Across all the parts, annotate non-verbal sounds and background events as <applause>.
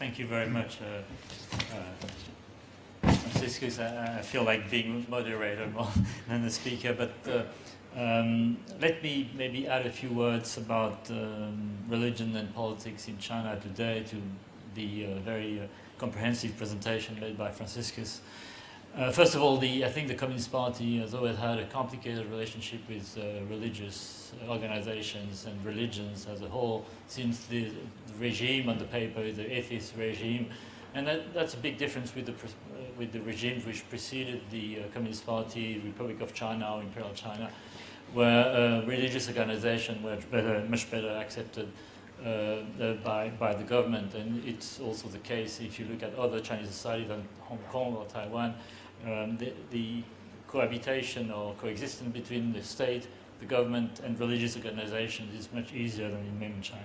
thank you very much, uh, uh, Franciscus. I, I, feel like being moderator more <laughs> than the speaker, but uh, um, let me maybe add a few words about um, religion and politics in China today to the very comprehensive presentation made by Franciscus. Uh, first of all, the, I think the Communist Party has always had a complicated relationship with uh, religious organizations and religions as a whole since the, the regime on the paper, the atheist regime. And that, that's a big difference with the, uh, with the regime which preceded the uh, Communist Party, Republic of China or Imperial China, where uh, religious organizations were better, much better accepted uh, by, by the government. And it's also the case if you look at other Chinese societies than Hong Kong or Taiwan, um, the, the, cohabitation or coexistence between the state, the government, and religious organizations is much easier than in mainland China.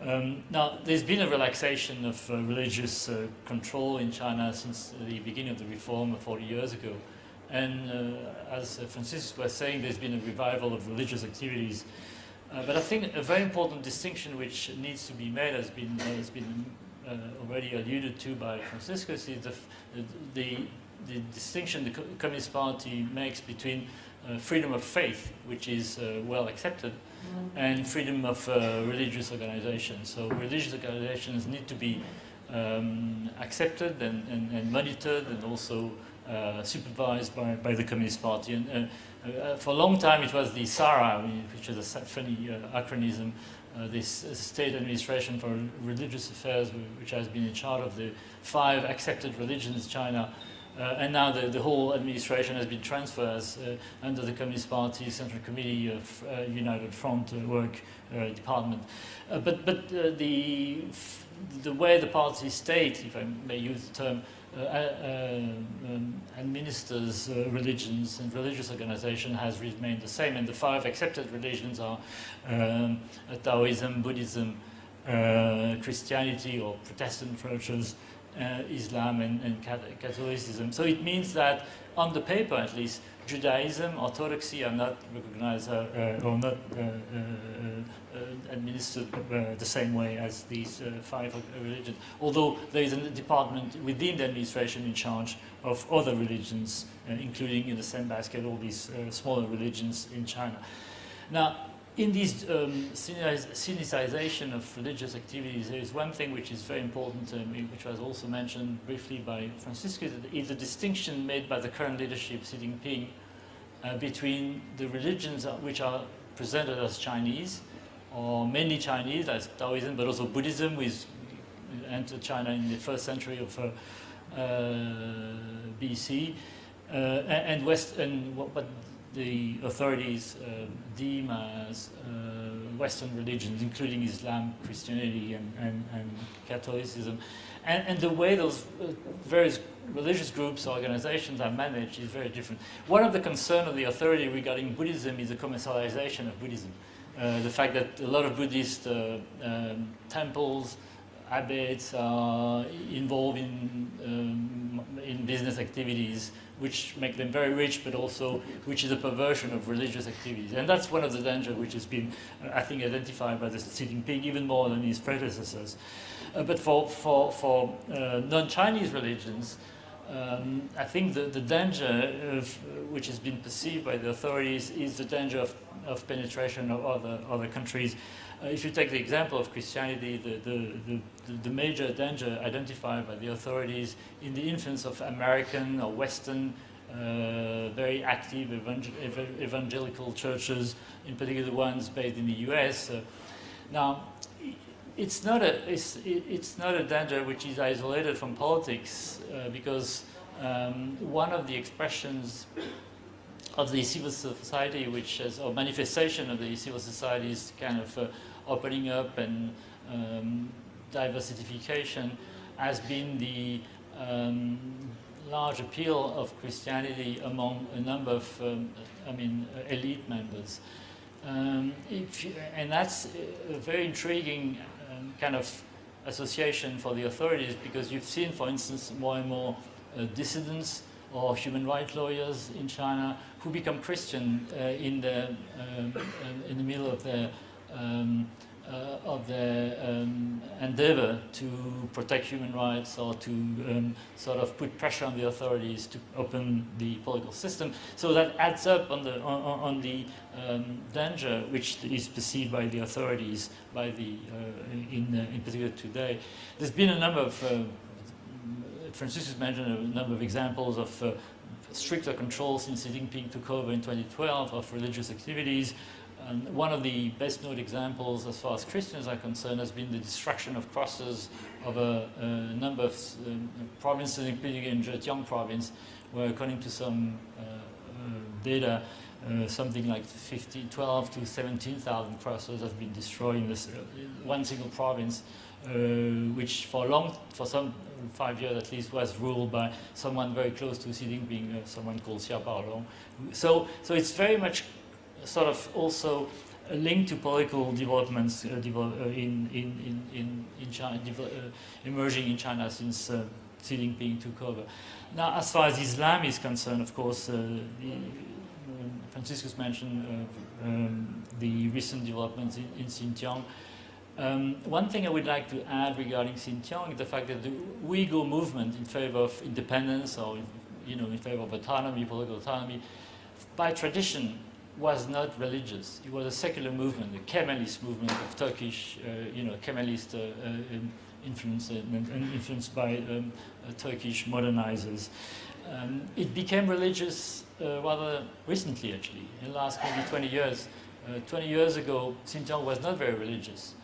Um, now, there's been a relaxation of uh, religious uh, control in China since the beginning of the reform 40 years ago. And uh, as Francis was saying, there's been a revival of religious activities. Uh, but I think a very important distinction which needs to be made has been, has been uh, already alluded to by Franciscus is the, the, the distinction the Communist Party makes between uh, freedom of faith, which is uh, well accepted, mm. and freedom of uh, religious organizations. So religious organizations need to be um, accepted and, and, and, monitored and also uh, supervised by, by the Communist Party. And uh, uh, for a long time it was the SARA, which is a funny acronym, this state administration for religious affairs, which has been in charge of the five accepted religions in China, and now the, the whole administration has been transferred uh, under the Communist Party Central Committee of uh, United Front Work Department. but but the, the way the party state, if I may use the term, uh, uh, um, administers uh, religions and religious organization has remained the same. And the five accepted religions are um, Taoism, Buddhism, Christianity or Protestant churches, uh, Islam and, and, Catholicism. So it means that on the paper at least, Judaism, Orthodoxy are not recognized uh, uh, or not uh, uh, uh, administered the same way as these five religions. Although there is a department within the administration in charge of other religions, including in the same basket all these smaller religions in China. Now, in this um, of religious activities, there is one thing which is very important, um, which was also mentioned briefly by Francisco, is the distinction made by the current leadership, Xi Jinping, uh, between the religions which are presented as Chinese, or mainly Chinese, as Taoism, but also Buddhism, which entered China in the first century of uh, uh, BC, uh, and West, and what the authorities uh, deem as uh, Western religions, including Islam, Christianity, and, and, and Catholicism. And, and, the way those uh, various religious groups organizations are managed is very different. One of the concerns of the authority regarding Buddhism is the commercialization of Buddhism. Uh, the fact that a lot of Buddhist um, temples, abbots are involved in, um, in business activities which make them very rich, but also which is a perversion of religious activities. And that's one of the dangers which has been, uh, I think, identified by the Xi Jinping even more than his predecessors. Uh, but for, for, for uh, non-Chinese religions, um, I think the, the danger of, which has been perceived by the authorities is the danger of, of penetration of other, other countries. Uh, if you take the example of Christianity, the, the, the, the, major danger identified by the authorities in the influence of American or Western uh, very active evangel evangelical churches, in particular the ones based in the US. Uh, now, it's not, a, it's, it's not a danger which is isolated from politics uh, because um, one of the expressions of the civil society, which is, or manifestation of the civil society is kind of uh, opening up and um, diversification has been the um, large appeal of Christianity among a number of, um, I mean, elite members. Um, you, and that's a very intriguing um, kind of association for the authorities because you've seen, for instance, more and more uh, dissidents or human rights lawyers in China who become Christian uh, in, the, um, uh, in the middle of their um, of their um, endeavor to protect human rights or to um, sort of put pressure on the authorities to open the political system. So that adds up on the, on, on the um, danger which is perceived by the authorities, by the, uh, in, uh, in particular today. There's been a number of, uh, Franciscus mentioned a number of examples of uh, stricter controls since Xi Jinping took over in 2012 of religious activities, and one of the best known examples as far as Christians are concerned has been the destruction of crosses of a, a number of um, provinces, including in Zhejiang province, where according to some uh, uh, data, uh, something like 15, 12 to 17,000 crosses have been destroyed in this uh, one single province, uh, which for long, for some five years at least, was ruled by someone very close to Xi Jinping, uh, someone called Xia Baolong. So, so it's very much sort of also linked to political developments uh, develop, uh, in, in, in, in China, uh, emerging in China since uh, Xi Jinping took over. Now, as far as Islam is concerned, of course, uh, Franciscus mentioned um, the recent developments in, in Xinjiang. Um, one thing I would like to add regarding Xinjiang is the fact that the Uyghur movement in favor of independence or, you know, in favor of autonomy, political autonomy, by tradition was not religious. It was a secular movement, the Kemalist movement of Turkish, uh, you know, Kemalist uh, uh, influence and, influenced by um, uh, Turkish modernizers. Um, it became religious uh, rather recently, actually, in the last maybe 20 years. Uh, 20 years ago, Xinjiang was not very religious.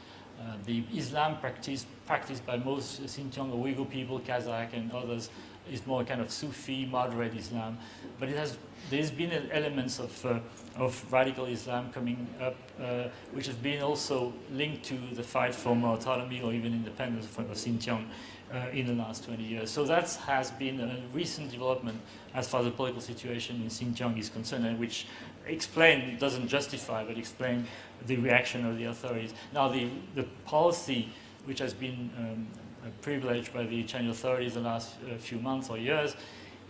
the Islam practice, practiced by most Xinjiang Uyghur people, Kazakh and others, is more kind of Sufi, moderate Islam. But it has, there's been elements of, uh, of radical Islam coming up, uh, which has been also linked to the fight for more autonomy or even independence for Xinjiang uh, in the last 20 years. So that has been a recent development as far as the political situation in Xinjiang is concerned, and which explain, doesn't justify, but explain the reaction of the authorities. Now, the, the policy which has been um, privileged by the Chinese authorities the last uh, few months or years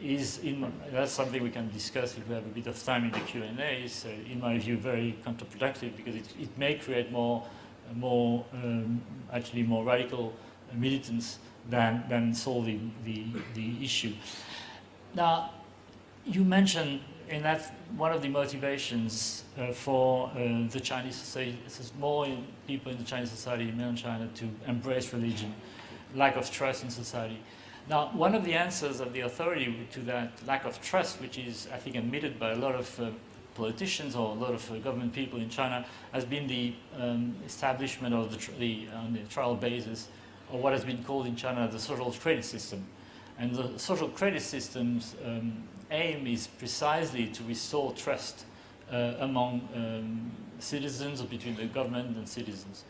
is, in, that's something we can discuss if we have a bit of time in the Q&A, is, uh, in my view, very counterproductive because it, it may create more, more um, actually more radical militants than, than solving the, the issue. Now, you mentioned, and that's one of the motivations uh, for uh, the Chinese society, more people in the Chinese society in mainland China to embrace religion lack of trust in society. Now, one of the answers of the authority to that lack of trust, which is, I think, admitted by a lot of uh, politicians or a lot of uh, government people in China, has been the um, establishment of the, the, on the trial basis of what has been called in China the social credit system. And the social credit system's um, aim is precisely to restore trust uh, among um, citizens or between the government and citizens.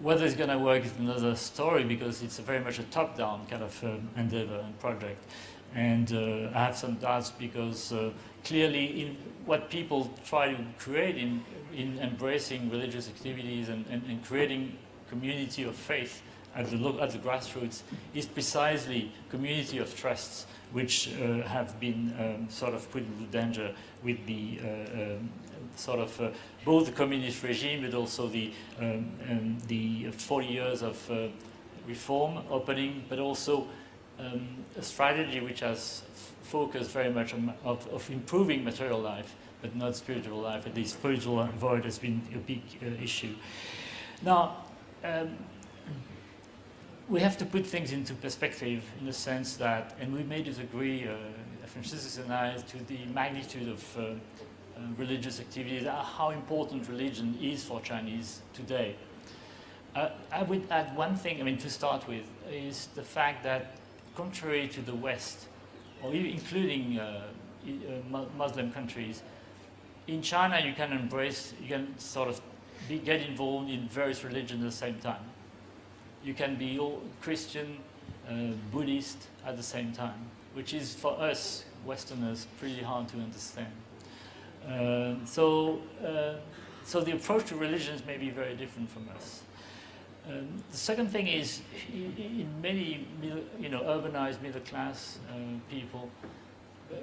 Whether it's going to work is another story because it's very much a top-down kind of um, endeavor and project. And uh, I have some doubts because uh, clearly in what people try to create in, in embracing religious activities and, and, and creating community of faith at the, at the grassroots is precisely community of trusts which uh, have been um, sort of put into danger with the uh, um, sort of uh, both the communist regime but also the, um, um the 40 years of uh, reform opening, but also um, a strategy which has focused very much on of, of, improving material life, but not spiritual life. At least spiritual void has been a big uh, issue. Now, um, we have to put things into perspective in the sense that, and we may disagree, uh, Franciscus and I, to the magnitude of uh, religious activities, uh, how important religion is for Chinese today. Uh, I would add one thing, I mean, to start with, is the fact that contrary to the West, or even including uh, uh, Muslim countries, in China you can embrace, you can sort of be, get involved in various religions at the same time. You can be all Christian, uh, Buddhist at the same time, which is for us Westerners pretty hard to understand. Uh, so, uh, so the approach to religions may be very different from us. Um, the second thing is, in many, you know, urbanized middle-class uh, people,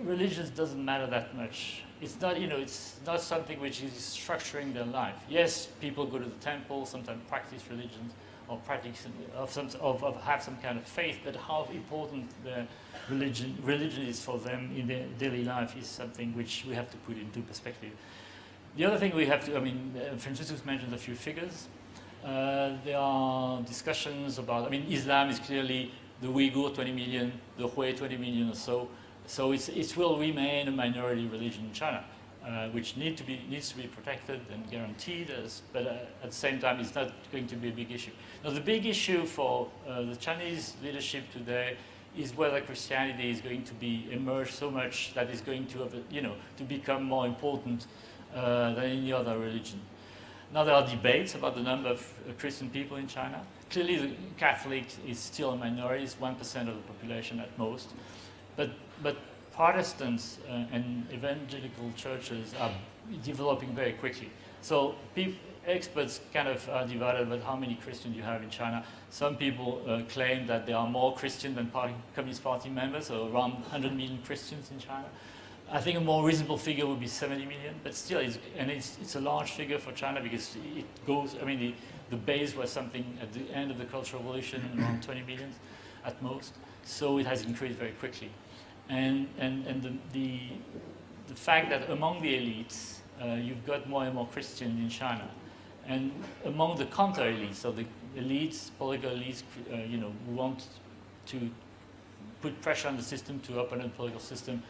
religions doesn't matter that much. It's not, you know, it's not something which is structuring their life. Yes, people go to the temple, sometimes practice religion, or practice of some, of, of have some kind of faith, but how important the religion, religion is for them in their daily life is something which we have to put into perspective. The other thing we have to, I mean, uh, mentioned a few figures. Uh, there are discussions about, I mean, Islam is clearly the Uyghur 20 million, the Hui 20 million or so. So it will remain a minority religion in China, uh, which need to be, needs to be protected and guaranteed, as, but uh, at the same time it's not going to be a big issue. Now the big issue for uh, the Chinese leadership today is whether Christianity is going to be emerge so much that is going to, have you know, to become more important uh, than any other religion. Now there are debates about the number of uh, Christian people in China. Clearly the Catholic is still a minority, it's 1% of the population at most. But, but Protestants uh, and evangelical churches are developing very quickly. So experts kind of are divided about how many Christians you have in China. Some people uh, claim that there are more Christian than party, Communist Party members, so around 100 million Christians in China. I think a more reasonable figure would be 70 million, but still, it's, and it's, it's a large figure for China because it goes, I mean, the, the base was something at the end of the Cultural Revolution, around 20 million at most, so it has increased very quickly. And, and, and the, the, the fact that among the elites, uh, you've got more and more Christians in China. And among the counter-elites, so the elites, political elites, uh, you know, who want to put pressure on the system to open the political system,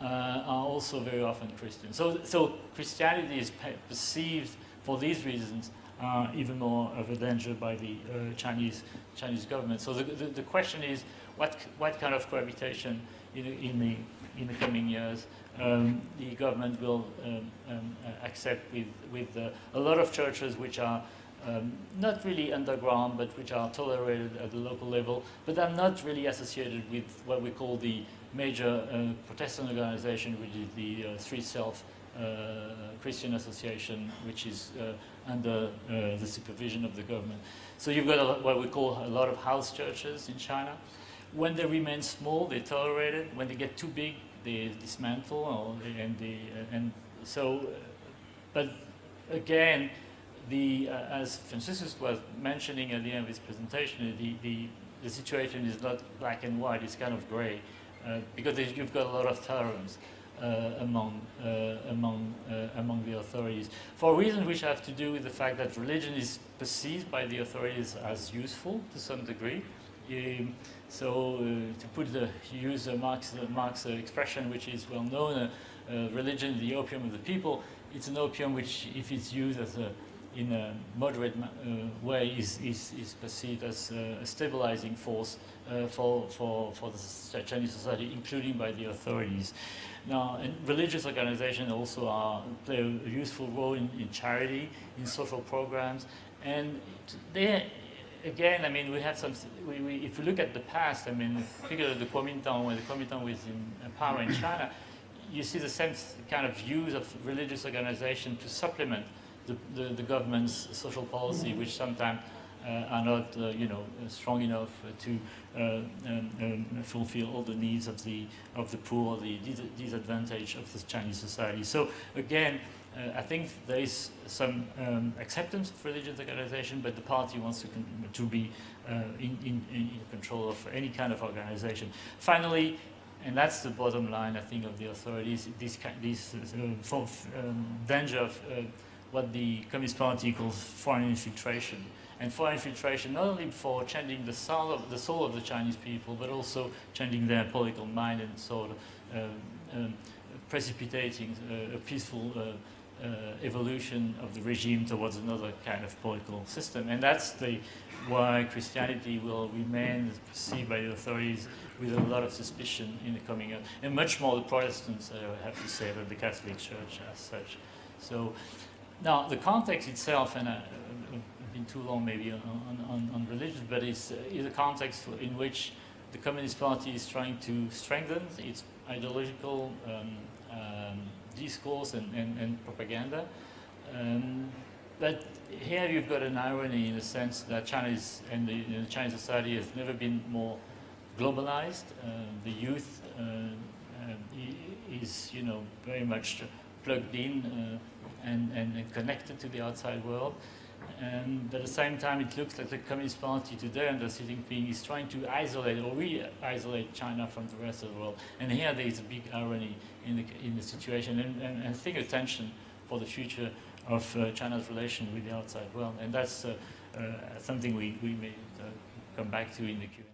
uh, are also very often Christian. So, so Christianity is perceived for these reasons uh, even more of a danger by the uh, Chinese Chinese government. So the, the, the, question is, what what kind of cohabitation in, in the in the coming years um, the government will um, um, uh, accept with with uh, a lot of churches which are um, not really underground, but which are tolerated at the local level, but are not really associated with what we call the major uh, Protestant organization, which is the uh, Three Self uh, Christian Association, which is uh, under the supervision of the government. So you've got a, what we call a lot of house churches in China. When they remain small, they tolerate it. When they get too big, they dismantle, and, they, and so, but again, the, uh, as Franciscus was mentioning at the end of his presentation, the, the, the situation is not black and white, it's kind of gray, uh, because you've got a lot of tolerance. Uh, among uh, among uh, among the authorities for reasons which have to do with the fact that religion is perceived by the authorities as useful to some degree. Um, so to put the use Marx Marx expression which is well known, religion the opium of the people. It's an opium which, if it's used as a in a moderate uh, way is, is, is, perceived as uh, a stabilizing force uh, for, for, for the Chinese society, including by the authorities. Now, religious organizations also are, play a useful role in, in charity, in social programs, and they, again, I mean, we have some, we, we, if you look at the past, I mean, particularly the Kuomintang, when the Kuomintang was in power in China, you see the same kind of use of religious organization to supplement the, the, the government's social policy, which sometimes uh, are not, uh, you know, strong enough to uh, um, um, fulfill all the needs of the of the poor, the disadvantage of the Chinese society. So again, I think there is some um, acceptance of religious organization, but the party wants to, to be uh, in, in, in, control of any kind of organization. Finally, and that's the bottom line, I think, of the authorities, this, this uh, um, danger of what the Communist Party calls foreign infiltration and foreign infiltration not only for changing the soul of the soul of the Chinese people, but also changing their political mind and sort of um, um, precipitating uh, a peaceful uh, uh, evolution of the regime towards another kind of political system. And that's the, why Christianity will remain perceived by the authorities with a lot of suspicion in the coming years, and much more the Protestants, I have to say, than the Catholic Church as such. So now the context itself, and I, have been too long maybe on, on, on religion, but it's, uh, is a context in which the Communist Party is trying to strengthen its ideological um, um, discourse and, and, and propaganda. Um, but here you've got an irony in the sense that China is, and the, the Chinese society has never been more globalized. Uh, the youth uh, is, you know, very much plugged in uh, and, and, connected to the outside world. And at the same time, it looks like the Communist Party today under Xi Jinping is trying to isolate or re-isolate China from the rest of the world. And here there is a big irony in the, in the situation and, and, and I think for the future of uh, China's relation with the outside world. And that's uh, uh, something we, we may uh, come back to in the Q&A.